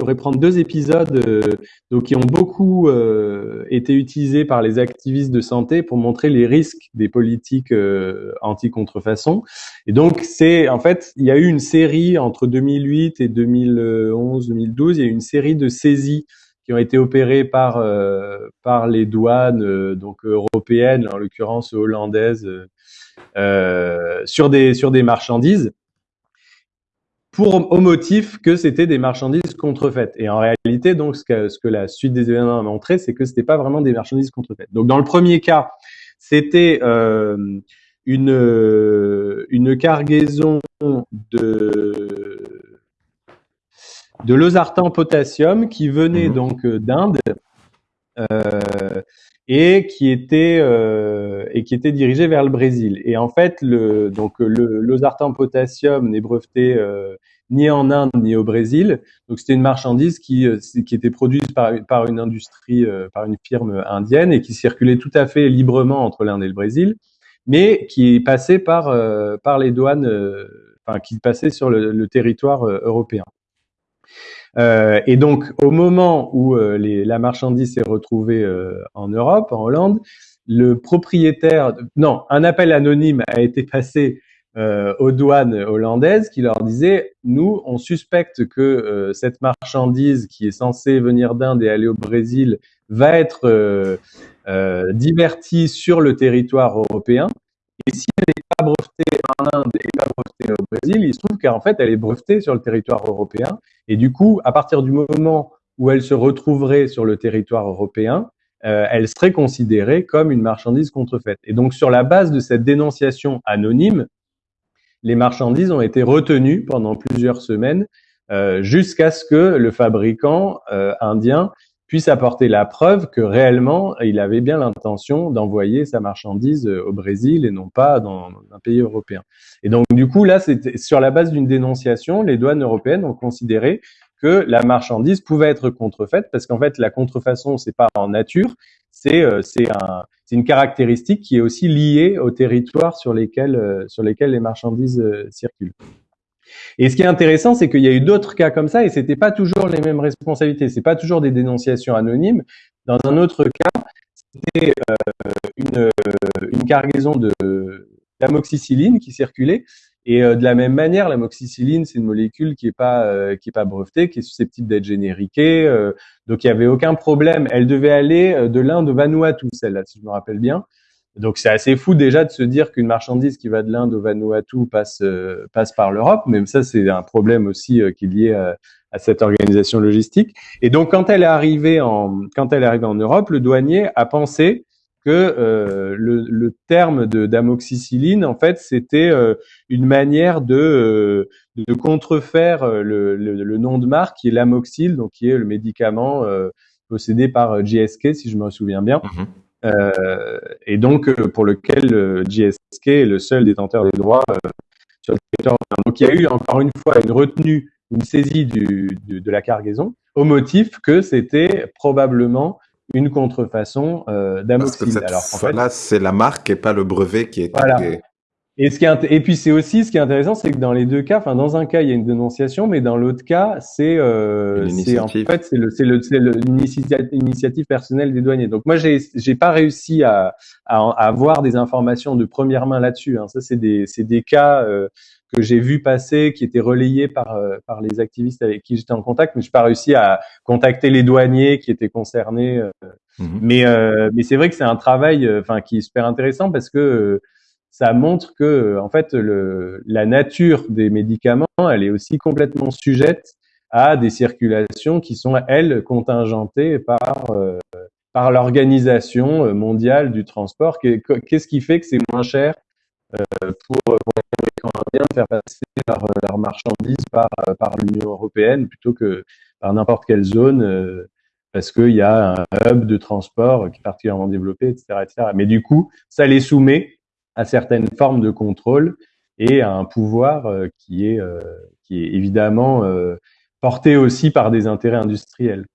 pourrait prendre deux épisodes euh, donc qui ont beaucoup euh, été utilisés par les activistes de santé pour montrer les risques des politiques euh, anti-contrefaçon. Et donc c'est en fait il y a eu une série entre 2008 et 2011-2012, il y a eu une série de saisies qui ont été opérées par euh, par les douanes donc européennes, en l'occurrence hollandaises, sur des sur des marchandises pour au motif que c'était des marchandises contrefaites. Et en réalité, donc, ce que, ce que la suite des événements a montré, c'est que c'était pas vraiment des marchandises contrefaites. Donc, dans le premier cas, c'était euh, une une cargaison de de losartan potassium qui venait mmh. donc d'Inde. Euh, et qui était euh, et qui était dirigé vers le Brésil. Et en fait, le donc le losartan potassium n'est breveté euh, ni en Inde ni au Brésil. Donc c'était une marchandise qui qui était produite par par une industrie par une firme indienne et qui circulait tout à fait librement entre l'Inde et le Brésil, mais qui passait par par les douanes, enfin qui passait sur le territoire européen. Euh, et donc, au moment où euh, la marchandise s'est retrouvée euh, en Europe, en Hollande, le propriétaire, non, un appel anonyme a été passé aux douanes hollandaises qui leur disait nous, on suspecte que cette marchandise qui est censée venir d'Inde et aller au Brésil va être divertie sur le territoire européen. Et si elle Il se trouve qu'en fait, elle est brevetée sur le territoire européen. Et du coup, à partir du moment où elle se retrouverait sur le territoire européen, euh, elle serait considérée comme une marchandise contrefaite. Et donc, sur la base de cette dénonciation anonyme, les marchandises ont été retenues pendant plusieurs semaines euh, jusqu'à ce que le fabricant euh, indien puisse apporter la preuve que réellement il avait bien l'intention d'envoyer sa marchandise euh, au Brésil et non pas dans un pays européen. Et donc du coup là, c'était sur la base d'une dénonciation, les douanes européennes ont considéré que la marchandise pouvait être contrefaite parce qu'en fait la contrefaçon c'est pas en nature, c'est euh, c'est un une caractéristique qui est aussi liée au territoire sur lesquels euh, sur lesquels les marchandises circulent. Et ce qui est intéressant, c'est qu'il y a eu d'autres cas comme ça et c'était pas toujours les mêmes responsabilités. C'est pas toujours des dénonciations anonymes. Dans un autre cas, c'était euh, une, euh, une, cargaison de d'amoxicilline qui circulait. Et euh, de la même manière, l'amoxicilline, c'est une molécule qui est pas qui est pas brevetée, qui est susceptible d'être génériquée. donc il y avait aucun problème. Elle devait aller de l'Inde au Vanuatu, celle-là, si je me rappelle bien. Donc c'est assez fou déjà de se dire qu'une marchandise qui va de l'Inde au Vanuatu passe euh, passe par l'Europe, même ça c'est un problème aussi euh, qui est lié à, cette organisation logistique. Et donc quand elle est arrivée en quand elle est arrivée en Europe, le douanier a pensé que euh, le, terme d'amoxicilline en fait c'était une manière de contrefaire le, nom de marque qui est l'amoxil, donc qui est le médicament possédé par GSK si je me souviens bien. Mm-hmm. Euh, et donc euh, pour lequel euh, GSK est le seul détenteur des droits sur le territoire. Donc il y a eu encore une fois une retenue, une saisie du, de la cargaison au motif que c'était probablement une contrefaçon euh. Alors en fait, là, c'est la marque et pas le brevet qui est. Voilà. Et, ce qui est, et puis c'est aussi ce qui est intéressant, c'est que dans les deux cas, enfin dans un cas il y a une dénonciation, mais dans l'autre cas c'est euh, c'est en fait c'est le c'est le c'est l'initiative personnelle des douaniers. Donc moi j'ai j'ai pas réussi à, à, à avoir des informations de première main là-dessus. Hein. Ça c'est des c'est des cas euh, que j'ai vu passer, qui étaient relayés par euh, par les activistes avec qui j'étais en contact, mais j'ai pas réussi à contacter les douaniers qui étaient concernés. Euh. Mmh mais mais c'est vrai que c'est un travail, enfin qui est super intéressant parce que ça montre que en fait le, la nature des médicaments, elle est aussi complètement sujette à des circulations qui sont elles contingentées par euh, par l'organisation mondiale du transport. Qu'est-ce qui fait que c'est moins cher euh, pour, les Américains de faire passer leurs leur marchandises par par l'Union européenne plutôt que par n'importe quelle zone euh, parce qu'il y a un hub de transport qui est particulièrement développé, etc., etc. Mais du coup, ça les soumet à certaines formes de contrôle et à un pouvoir euh, qui est, euh, qui est évidemment euh, porté aussi par des intérêts industriels.